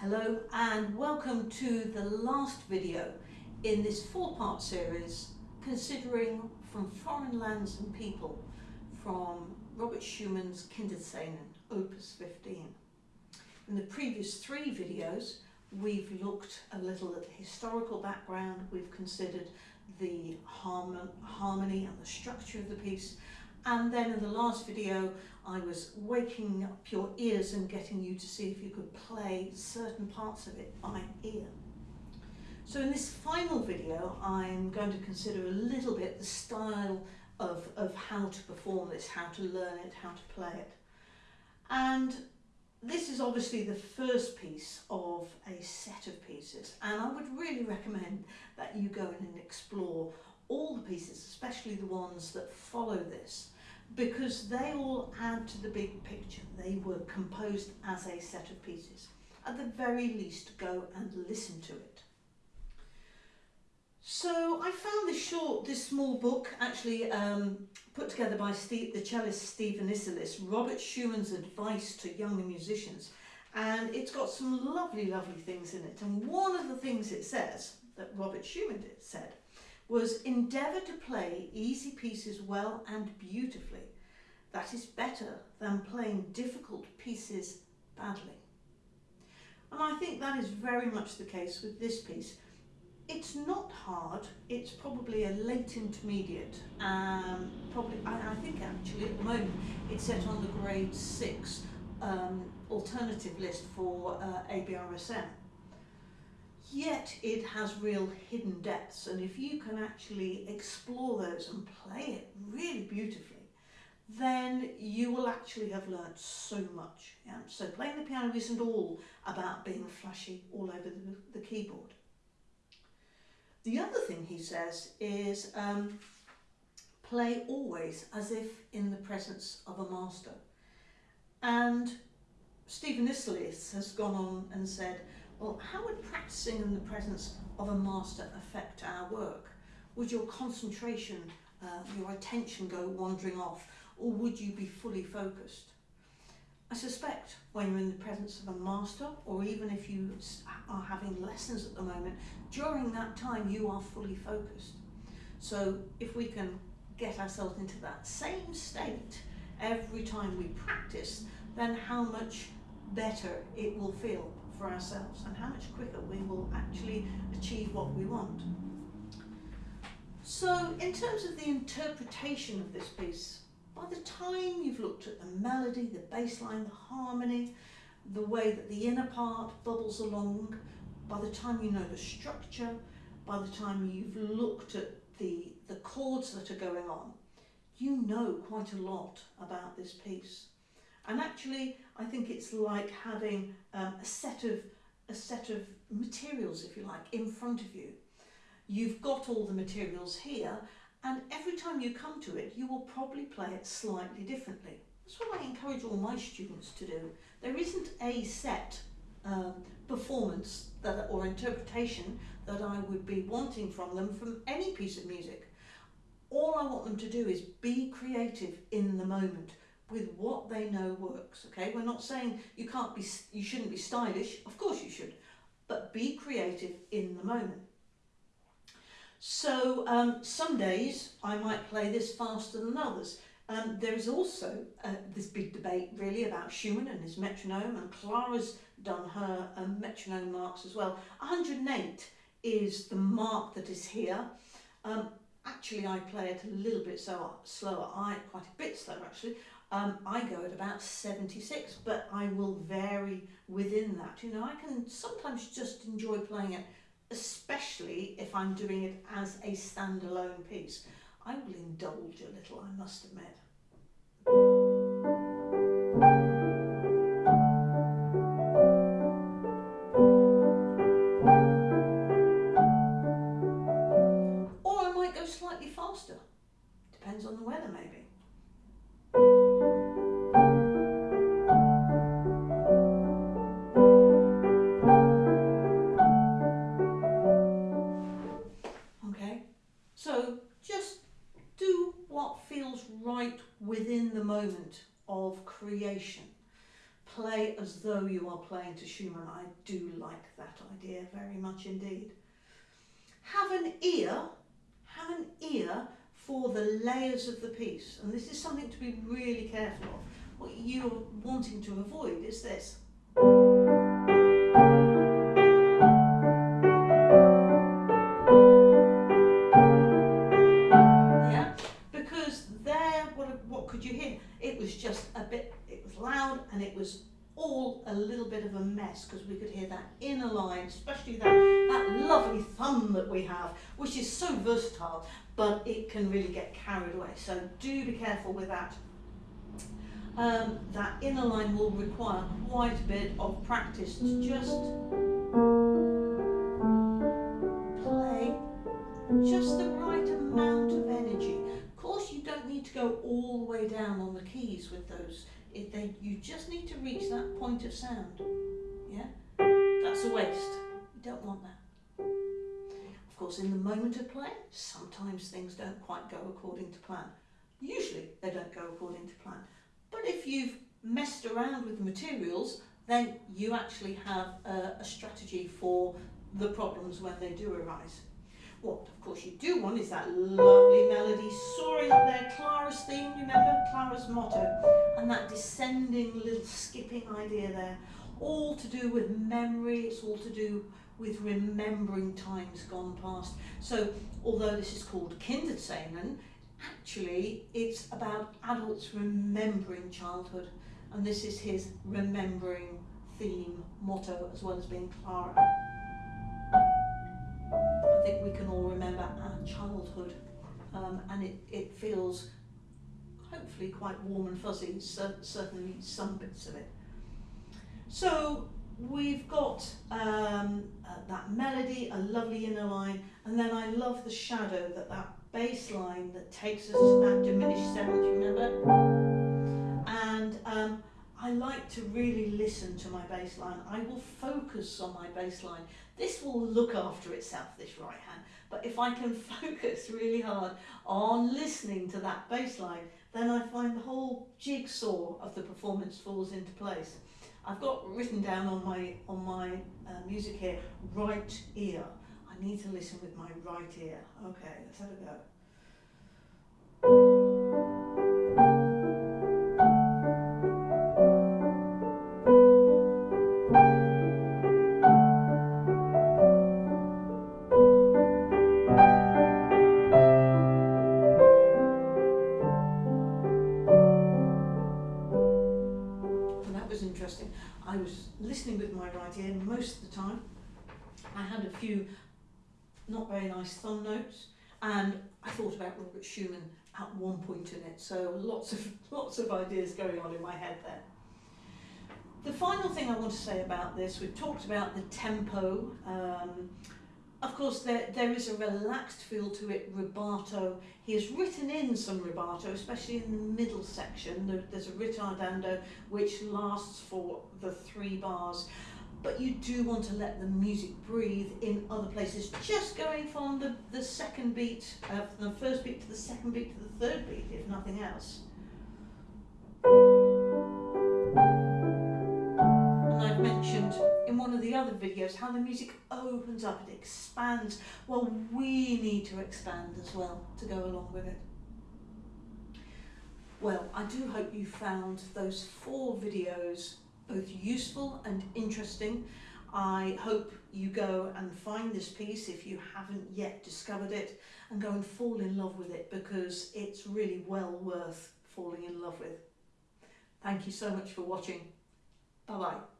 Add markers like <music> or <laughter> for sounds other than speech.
Hello and welcome to the last video in this four-part series considering from foreign lands and people from Robert Schumann's Kinderszenen, Opus 15. In the previous three videos we've looked a little at the historical background, we've considered the harmony and the structure of the piece and then in the last video I was waking up your ears and getting you to see if you could play certain parts of it by ear. So in this final video I'm going to consider a little bit the style of, of how to perform this, how to learn it, how to play it. And this is obviously the first piece of a set of pieces and I would really recommend that you go in and explore all the pieces, especially the ones that follow this, because they all add to the big picture. They were composed as a set of pieces. At the very least, go and listen to it. So I found this short, this small book, actually um, put together by Steve, the cellist Stephen Isserlis, Robert Schumann's advice to young musicians. And it's got some lovely, lovely things in it. And one of the things it says, that Robert Schumann did, said, was endeavour to play easy pieces well and beautifully. That is better than playing difficult pieces badly. And I think that is very much the case with this piece. It's not hard, it's probably a late intermediate. Um, probably, I, I think actually at the moment it's set on the grade 6 um, alternative list for uh, ABRSM yet it has real hidden depths and if you can actually explore those and play it really beautifully then you will actually have learnt so much. Yeah? So playing the piano isn't all about being flashy all over the, the keyboard. The other thing he says is um, play always as if in the presence of a master. And Stephen Isserlis has gone on and said well, how would practicing in the presence of a master affect our work? Would your concentration, uh, your attention go wandering off, or would you be fully focused? I suspect when you're in the presence of a master, or even if you are having lessons at the moment, during that time you are fully focused. So if we can get ourselves into that same state every time we practice, then how much better it will feel for ourselves and how much quicker we will actually achieve what we want. So in terms of the interpretation of this piece, by the time you've looked at the melody, the bass line, the harmony, the way that the inner part bubbles along, by the time you know the structure, by the time you've looked at the, the chords that are going on, you know quite a lot about this piece. And actually, I think it's like having um, a set of a set of materials, if you like, in front of you. You've got all the materials here, and every time you come to it, you will probably play it slightly differently. That's what I encourage all my students to do. There isn't a set um, performance that, or interpretation that I would be wanting from them from any piece of music. All I want them to do is be creative in the moment with what they know works okay? We're not saying you can't be you shouldn't be stylish. Of course you should. But be creative in the moment. So um, some days I might play this faster than others. Um, there is also uh, this big debate really about Schumann and his metronome and Clara's done her um, metronome marks as well. 108 is the mark that is here. Um, actually I play it a little bit so slower. I quite a bit slower actually um, I go at about 76, but I will vary within that. You know, I can sometimes just enjoy playing it, especially if I'm doing it as a standalone piece. I will indulge a little, I must admit. Or I might go slightly faster. Depends on the weather maybe. Play as though you are playing to Schumann. I do like that idea very much indeed. Have an ear, have an ear for the layers of the piece. And this is something to be really careful of. What you're wanting to avoid is this. All a little bit of a mess because we could hear that inner line, especially that, that lovely thumb that we have, which is so versatile, but it can really get carried away. So do be careful with that. Um, that inner line will require quite a bit of practice to just reach that point of sound. Yeah? That's a waste. You don't want that. Of course, in the moment of play, sometimes things don't quite go according to plan. Usually they don't go according to plan. But if you've messed around with the materials, then you actually have a, a strategy for the problems when they do arise. What, of course, you do want is that lovely melody soaring up there, Clara's theme, remember? Clara's motto. And that descending little skipping idea there. All to do with memory, it's all to do with remembering times gone past. So, although this is called Kinderszenen, actually it's about adults remembering childhood. And this is his remembering theme, motto, as well as being Clara. I think we can all remember our childhood um, and it, it feels hopefully quite warm and fuzzy, so, certainly some bits of it. So we've got um, uh, that melody, a lovely inner line, and then I love the shadow that that bass line that takes us to that diminished seventh, remember? And um, I like to really listen to my bass line. I will focus on my bass line. This will look after itself, this right hand. But if I can <laughs> focus really hard on listening to that bass line, then I find the whole jigsaw of the performance falls into place. I've got written down on my on my uh, music here, right ear. I need to listen with my right ear. Okay, let's have a go. Most of the time. I had a few not very nice thumb notes and I thought about Robert Schumann at one point in it. So lots of <laughs> lots of ideas going on in my head there. The final thing I want to say about this, we've talked about the tempo. Um, of course, there, there is a relaxed feel to it, rubato. He has written in some rubato, especially in the middle section. There, there's a ritardando which lasts for the three bars. But you do want to let the music breathe in other places, just going from the, the second beat, uh, from the first beat to the second beat to the third beat, if nothing else. And I've mentioned in one of the other videos how the music opens up, it expands. Well, we need to expand as well to go along with it. Well, I do hope you found those four videos both useful and interesting. I hope you go and find this piece if you haven't yet discovered it and go and fall in love with it because it's really well worth falling in love with. Thank you so much for watching. Bye bye.